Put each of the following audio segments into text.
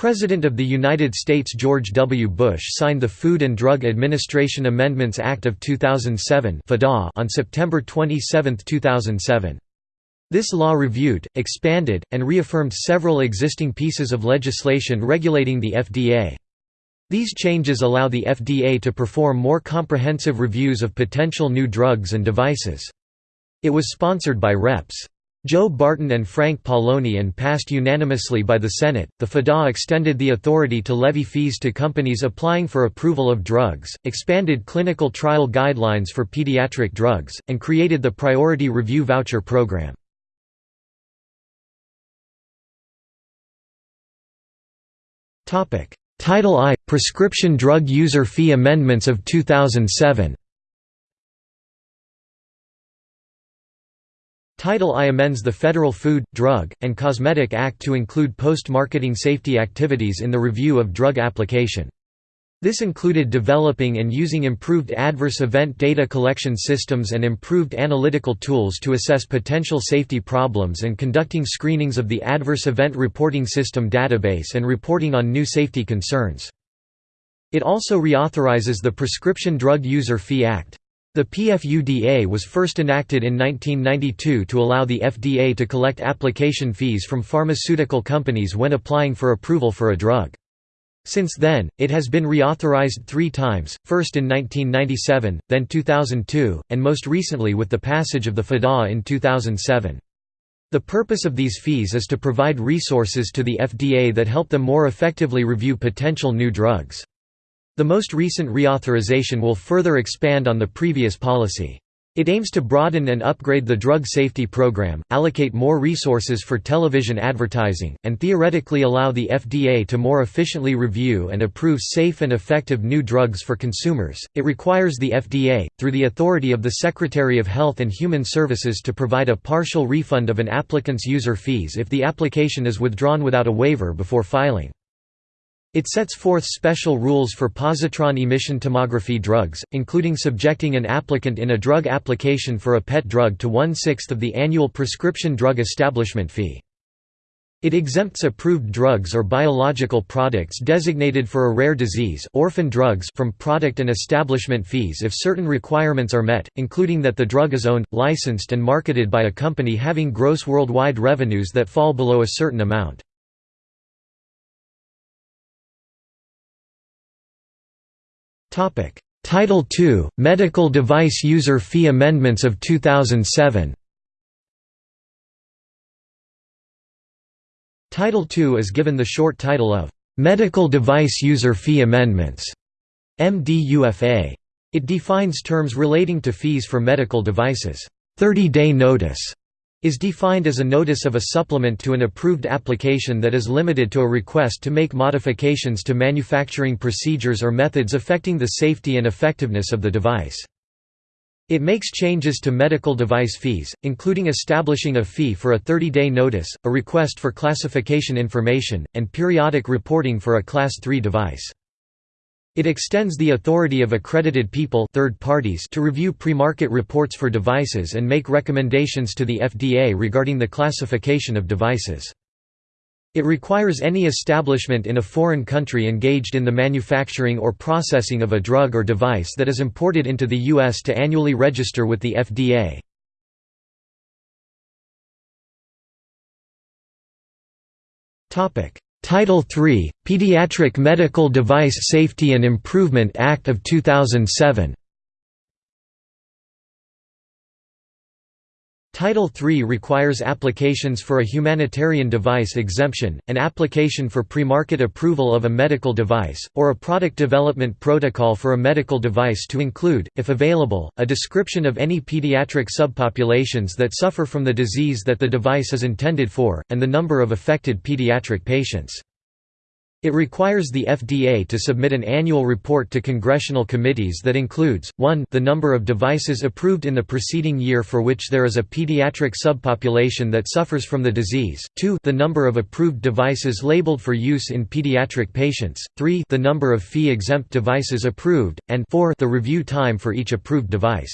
President of the United States George W. Bush signed the Food and Drug Administration Amendments Act of 2007 on September 27, 2007. This law reviewed, expanded, and reaffirmed several existing pieces of legislation regulating the FDA. These changes allow the FDA to perform more comprehensive reviews of potential new drugs and devices. It was sponsored by Reps. Joe Barton and Frank Pallone and passed unanimously by the Senate. The FDA extended the authority to levy fees to companies applying for approval of drugs, expanded clinical trial guidelines for pediatric drugs, and created the Priority Review Voucher Program. Title I – Prescription Drug User Fee Amendments of 2007 Title I amends the Federal Food, Drug, and Cosmetic Act to include post-marketing safety activities in the review of drug application. This included developing and using improved adverse event data collection systems and improved analytical tools to assess potential safety problems and conducting screenings of the Adverse Event Reporting System database and reporting on new safety concerns. It also reauthorizes the Prescription Drug User Fee Act. The PDUFA was first enacted in 1992 to allow the FDA to collect application fees from pharmaceutical companies when applying for approval for a drug. Since then, it has been reauthorized three times, first in 1997, then 2002, and most recently with the passage of the FDA in 2007. The purpose of these fees is to provide resources to the FDA that help them more effectively review potential new drugs. The most recent reauthorization will further expand on the previous policy. It aims to broaden and upgrade the drug safety program, allocate more resources for television advertising, and theoretically allow the FDA to more efficiently review and approve safe and effective new drugs for consumers. It requires the FDA, through the authority of the Secretary of Health and Human Services, to provide a partial refund of an applicant's user fees if the application is withdrawn without a waiver before filing. It sets forth special rules for positron emission tomography drugs, including subjecting an applicant in a drug application for a PET drug to one-sixth of the annual prescription drug establishment fee. It exempts approved drugs or biological products designated for a rare disease orphan drugs from product and establishment fees if certain requirements are met, including that the drug is owned, licensed and marketed by a company having gross worldwide revenues that fall below a certain amount. Title II – Medical Device User Fee Amendments of 2007 Title II is given the short title of Medical Device User Fee Amendments MDUFA. It defines terms relating to fees for medical devices. 30-day notice is defined as a notice of a supplement to an approved application that is limited to a request to make modifications to manufacturing procedures or methods affecting the safety and effectiveness of the device. It makes changes to medical device fees, including establishing a fee for a 30-day notice, a request for classification information, and periodic reporting for a Class III device. It extends the authority of accredited people third parties to review pre-market reports for devices and make recommendations to the FDA regarding the classification of devices. It requires any establishment in a foreign country engaged in the manufacturing or processing of a drug or device that is imported into the U.S. to annually register with the FDA. Title III, Pediatric Medical Device Safety and Improvement Act of 2007 Title III requires applications for a humanitarian device exemption, an application for pre-market approval of a medical device, or a product development protocol for a medical device to include, if available, a description of any pediatric subpopulations that suffer from the disease that the device is intended for, and the number of affected pediatric patients. It requires the FDA to submit an annual report to congressional committees that includes, 1 the number of devices approved in the preceding year for which there is a pediatric subpopulation that suffers from the disease, 2 the number of approved devices labeled for use in pediatric patients, 3 the number of fee-exempt devices approved, and 4 the review time for each approved device.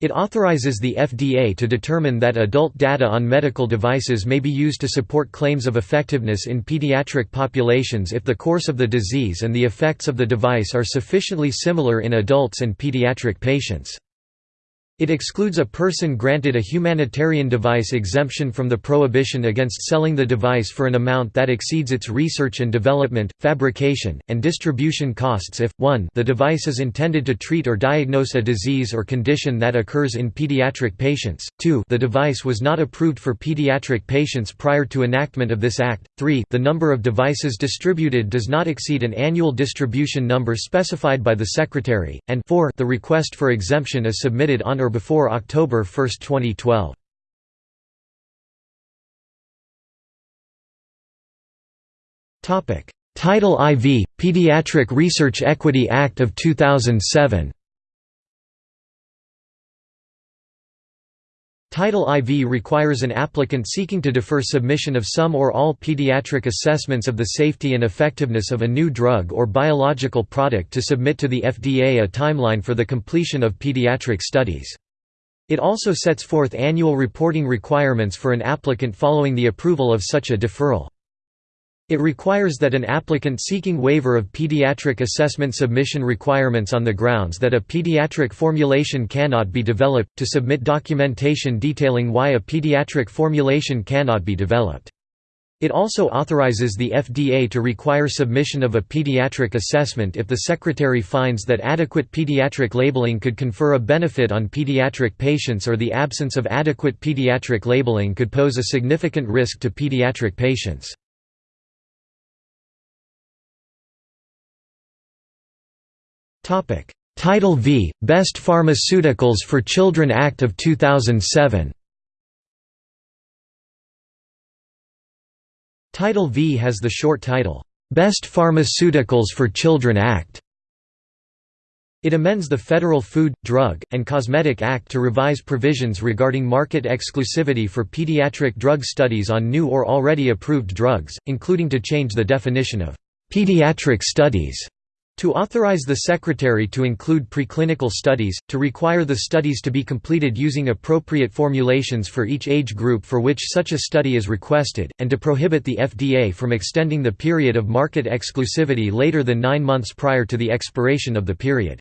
It authorizes the FDA to determine that adult data on medical devices may be used to support claims of effectiveness in pediatric populations if the course of the disease and the effects of the device are sufficiently similar in adults and pediatric patients. It excludes a person granted a humanitarian device exemption from the prohibition against selling the device for an amount that exceeds its research and development, fabrication, and distribution costs if, 1 the device is intended to treat or diagnose a disease or condition that occurs in pediatric patients, 2 the device was not approved for pediatric patients prior to enactment of this act, 3 the number of devices distributed does not exceed an annual distribution number specified by the Secretary, and 4 the request for exemption is submitted on or or before October 1, 2012. Title IV – Pediatric Research Equity Act of 2007 Title IV requires an applicant seeking to defer submission of some or all pediatric assessments of the safety and effectiveness of a new drug or biological product to submit to the FDA a timeline for the completion of pediatric studies. It also sets forth annual reporting requirements for an applicant following the approval of such a deferral. It requires that an applicant seeking waiver of pediatric assessment submission requirements on the grounds that a pediatric formulation cannot be developed, to submit documentation detailing why a pediatric formulation cannot be developed. It also authorizes the FDA to require submission of a pediatric assessment if the Secretary finds that adequate pediatric labeling could confer a benefit on pediatric patients or the absence of adequate pediatric labeling could pose a significant risk to pediatric patients. Title V – Best Pharmaceuticals for Children Act of 2007 Title V has the short title, "'Best Pharmaceuticals for Children Act' It amends the Federal Food, Drug, and Cosmetic Act to revise provisions regarding market exclusivity for pediatric drug studies on new or already approved drugs, including to change the definition of "'pediatric studies' To authorize the Secretary to include preclinical studies, to require the studies to be completed using appropriate formulations for each age group for which such a study is requested, and to prohibit the FDA from extending the period of market exclusivity later than nine months prior to the expiration of the period.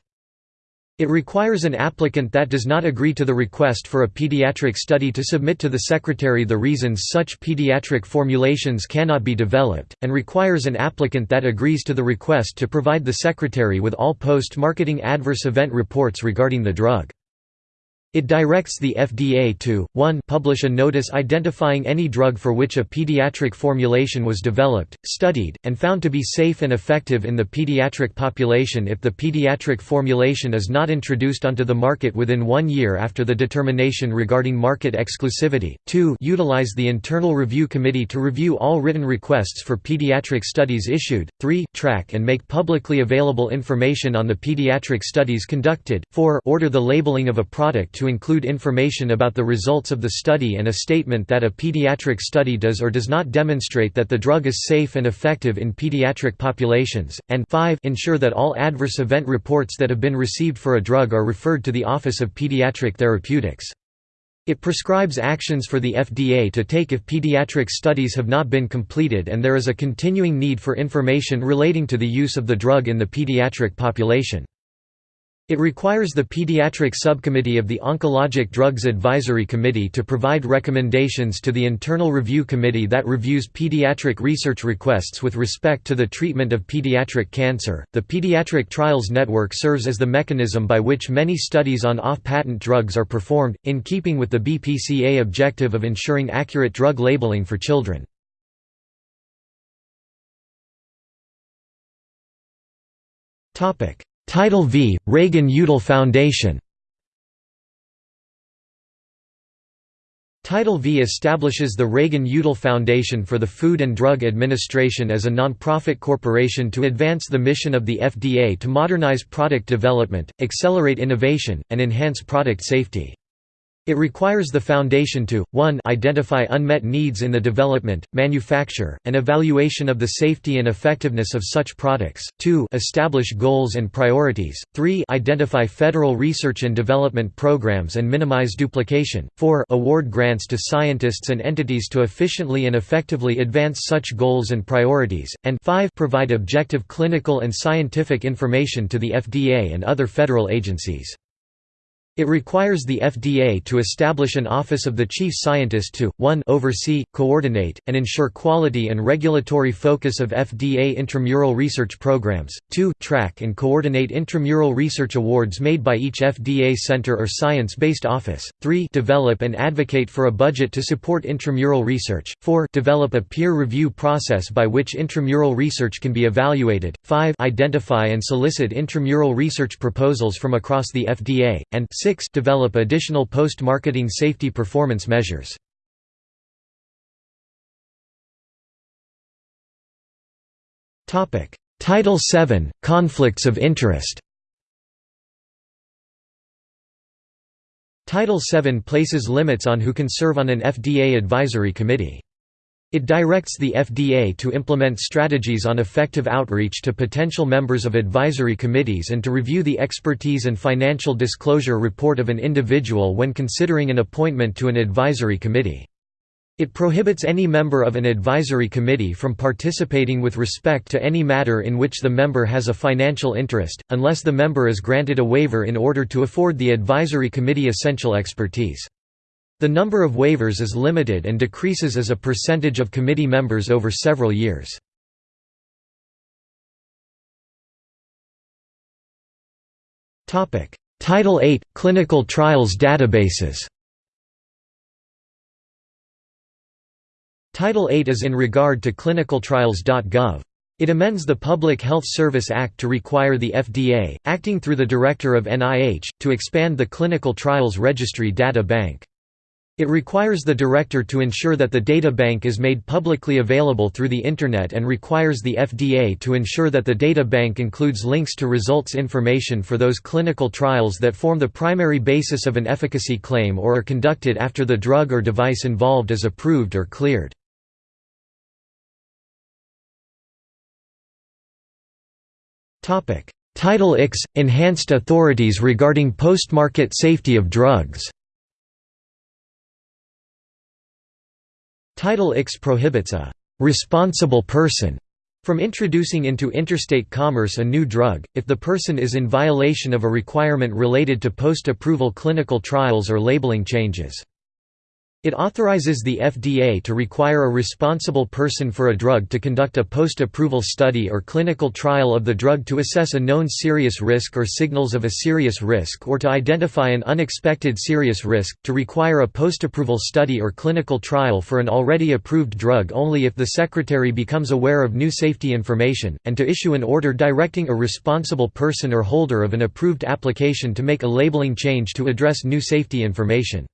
It requires an applicant that does not agree to the request for a pediatric study to submit to the Secretary the reasons such pediatric formulations cannot be developed, and requires an applicant that agrees to the request to provide the Secretary with all post-marketing adverse event reports regarding the drug. It directs the FDA to, 1 publish a notice identifying any drug for which a pediatric formulation was developed, studied, and found to be safe and effective in the pediatric population if the pediatric formulation is not introduced onto the market within one year after the determination regarding market exclusivity, 2 utilize the Internal Review Committee to review all written requests for pediatric studies issued, 3 track and make publicly available information on the pediatric studies conducted, 4 order the labeling of a product to include information about the results of the study and a statement that a pediatric study does or does not demonstrate that the drug is safe and effective in pediatric populations, and 5 ensure that all adverse event reports that have been received for a drug are referred to the Office of Pediatric Therapeutics. It prescribes actions for the FDA to take if pediatric studies have not been completed and there is a continuing need for information relating to the use of the drug in the pediatric population. It requires the Pediatric Subcommittee of the Oncologic Drugs Advisory Committee to provide recommendations to the Internal Review Committee that reviews pediatric research requests with respect to the treatment of pediatric cancer. The Pediatric Trials Network serves as the mechanism by which many studies on off patent drugs are performed, in keeping with the BPCA objective of ensuring accurate drug labeling for children. Title V – Reagan-Udall Foundation Title V establishes the Reagan-Udall Foundation for the Food and Drug Administration as a nonprofit corporation to advance the mission of the FDA to modernize product development, accelerate innovation, and enhance product safety. It requires the Foundation to, 1 identify unmet needs in the development, manufacture, and evaluation of the safety and effectiveness of such products, 2 establish goals and priorities, 3 identify federal research and development programs and minimize duplication, 4 award grants to scientists and entities to efficiently and effectively advance such goals and priorities, and 5 provide objective clinical and scientific information to the FDA and other federal agencies. It requires the FDA to establish an Office of the Chief Scientist to, 1 oversee, coordinate, and ensure quality and regulatory focus of FDA intramural research programs, 2 track and coordinate intramural research awards made by each FDA center or science-based office, 3 develop and advocate for a budget to support intramural research, 4 develop a peer review process by which intramural research can be evaluated, 5 identify and solicit intramural research proposals from across the FDA, and 6 6 develop additional post-marketing safety performance measures. Title VII – Conflicts of interest Title VII places limits on who can serve on an FDA advisory committee. It directs the FDA to implement strategies on effective outreach to potential members of advisory committees and to review the expertise and financial disclosure report of an individual when considering an appointment to an advisory committee. It prohibits any member of an advisory committee from participating with respect to any matter in which the member has a financial interest, unless the member is granted a waiver in order to afford the advisory committee essential expertise. The number of waivers is limited and decreases as a percentage of committee members over several years. Title VIII – Clinical trials databases Title VIII is in regard to clinicaltrials.gov. It amends the Public Health Service Act to require the FDA, acting through the Director of NIH, to expand the Clinical Trials Registry data bank. It requires the director to ensure that the data bank is made publicly available through the Internet and requires the FDA to ensure that the data bank includes links to results information for those clinical trials that form the primary basis of an efficacy claim or are conducted after the drug or device involved is approved or cleared. Title IX – Enhanced authorities regarding post-market safety of drugs Title IX prohibits a «responsible person» from introducing into interstate commerce a new drug, if the person is in violation of a requirement related to post-approval clinical trials or labeling changes. It authorizes the FDA to require a responsible person for a drug to conduct a post-approval study or clinical trial of the drug to assess a known serious risk or signals of a serious risk or to identify an unexpected serious risk, to require a post-approval study or clinical trial for an already approved drug only if the Secretary becomes aware of new safety information, and to issue an order directing a responsible person or holder of an approved application to make a labeling change to address new safety information.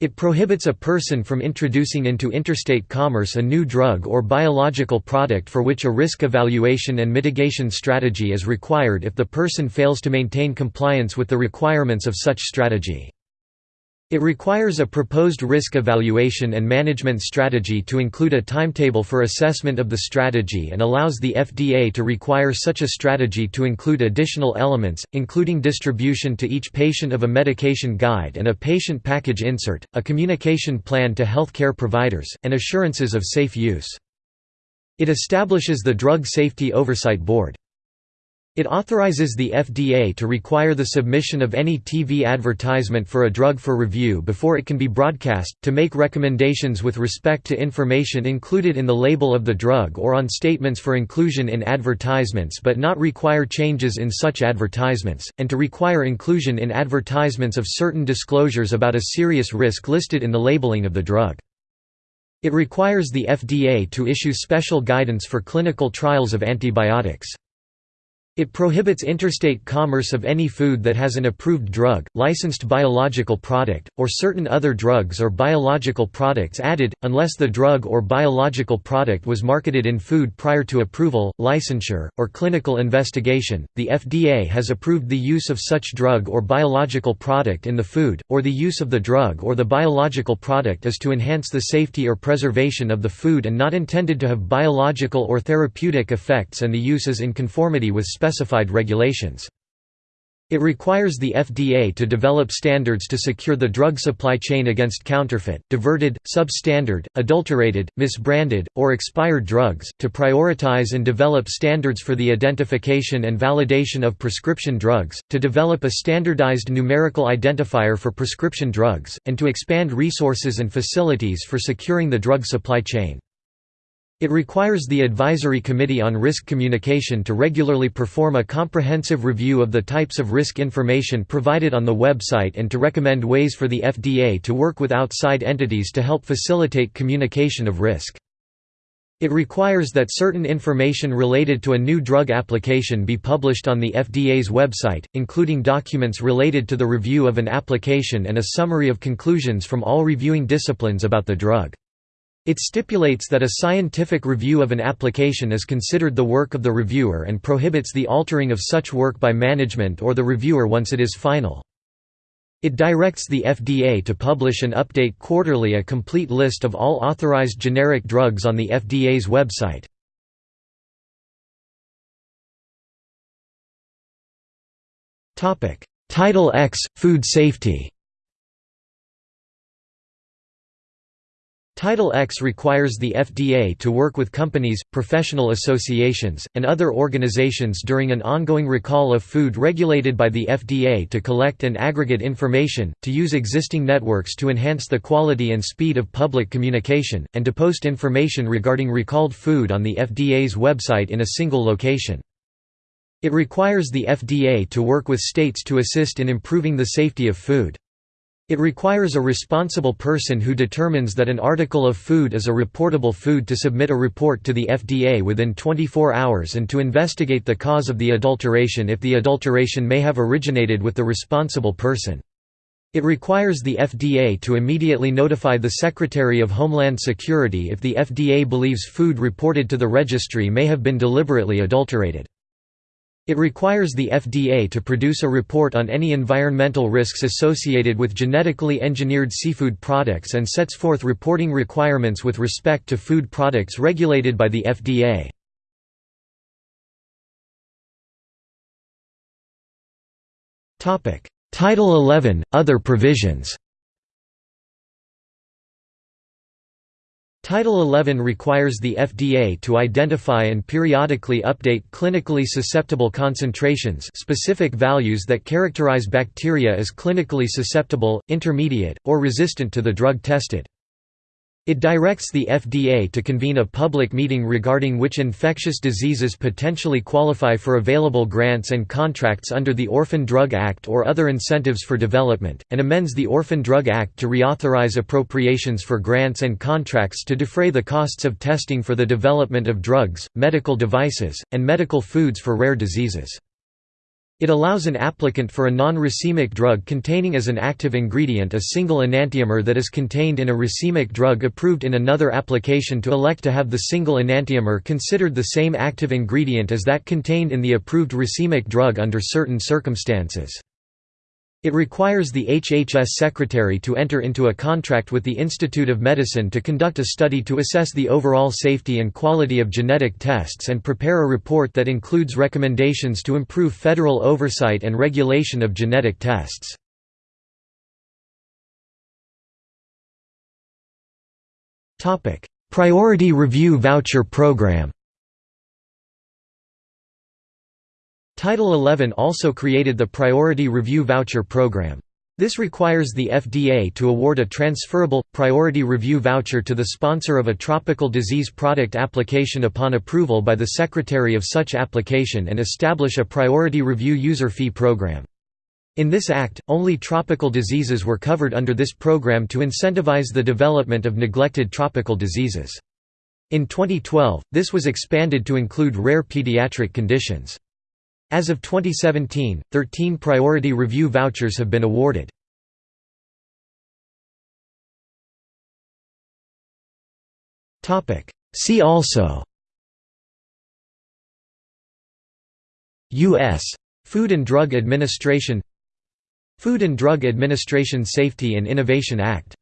It prohibits a person from introducing into interstate commerce a new drug or biological product for which a risk evaluation and mitigation strategy is required if the person fails to maintain compliance with the requirements of such strategy. It requires a proposed risk evaluation and management strategy to include a timetable for assessment of the strategy and allows the FDA to require such a strategy to include additional elements, including distribution to each patient of a medication guide and a patient package insert, a communication plan to healthcare providers, and assurances of safe use. It establishes the Drug Safety Oversight Board. It authorizes the FDA to require the submission of any TV advertisement for a drug for review before it can be broadcast, to make recommendations with respect to information included in the label of the drug or on statements for inclusion in advertisements but not require changes in such advertisements, and to require inclusion in advertisements of certain disclosures about a serious risk listed in the labeling of the drug. It requires the FDA to issue special guidance for clinical trials of antibiotics. It prohibits interstate commerce of any food that has an approved drug, licensed biological product, or certain other drugs or biological products added, unless the drug or biological product was marketed in food prior to approval, licensure, or clinical investigation. The FDA has approved the use of such drug or biological product in the food, or the use of the drug or the biological product is to enhance the safety or preservation of the food and not intended to have biological or therapeutic effects, and the use is in conformity with specified regulations. It requires the FDA to develop standards to secure the drug supply chain against counterfeit, diverted, substandard, adulterated, misbranded, or expired drugs, to prioritize and develop standards for the identification and validation of prescription drugs, to develop a standardized numerical identifier for prescription drugs, and to expand resources and facilities for securing the drug supply chain. It requires the Advisory Committee on Risk Communication to regularly perform a comprehensive review of the types of risk information provided on the website and to recommend ways for the FDA to work with outside entities to help facilitate communication of risk. It requires that certain information related to a new drug application be published on the FDA's website, including documents related to the review of an application and a summary of conclusions from all reviewing disciplines about the drug. It stipulates that a scientific review of an application is considered the work of the reviewer and prohibits the altering of such work by management or the reviewer once it is final. It directs the FDA to publish and update quarterly a complete list of all authorized generic drugs on the FDA's website. Title X – Food safety Title X requires the FDA to work with companies, professional associations, and other organizations during an ongoing recall of food regulated by the FDA to collect and aggregate information, to use existing networks to enhance the quality and speed of public communication, and to post information regarding recalled food on the FDA's website in a single location. It requires the FDA to work with states to assist in improving the safety of food. It requires a responsible person who determines that an article of food is a reportable food to submit a report to the FDA within 24 hours and to investigate the cause of the adulteration if the adulteration may have originated with the responsible person. It requires the FDA to immediately notify the Secretary of Homeland Security if the FDA believes food reported to the registry may have been deliberately adulterated. It requires the FDA to produce a report on any environmental risks associated with genetically engineered seafood products and sets forth reporting requirements with respect to food products regulated by the FDA. Title 11 – Other provisions Title 11 requires the FDA to identify and periodically update clinically susceptible concentrations specific values that characterize bacteria as clinically susceptible, intermediate, or resistant to the drug tested. It directs the FDA to convene a public meeting regarding which infectious diseases potentially qualify for available grants and contracts under the Orphan Drug Act or other incentives for development, and amends the Orphan Drug Act to reauthorize appropriations for grants and contracts to defray the costs of testing for the development of drugs, medical devices, and medical foods for rare diseases. It allows an applicant for a non-racemic drug containing as an active ingredient a single enantiomer that is contained in a racemic drug approved in another application to elect to have the single enantiomer considered the same active ingredient as that contained in the approved racemic drug under certain circumstances. It requires the HHS secretary to enter into a contract with the Institute of Medicine to conduct a study to assess the overall safety and quality of genetic tests and prepare a report that includes recommendations to improve federal oversight and regulation of genetic tests. Priority Review Voucher Program Title 11 also created the Priority Review Voucher Program. This requires the FDA to award a transferable, priority review voucher to the sponsor of a tropical disease product application upon approval by the secretary of such application and establish a priority review user fee program. In this act, only tropical diseases were covered under this program to incentivize the development of neglected tropical diseases. In 2012, this was expanded to include rare pediatric conditions. As of 2017, 13 priority review vouchers have been awarded. See also U.S. Food and Drug Administration Food and Drug Administration Safety and Innovation Act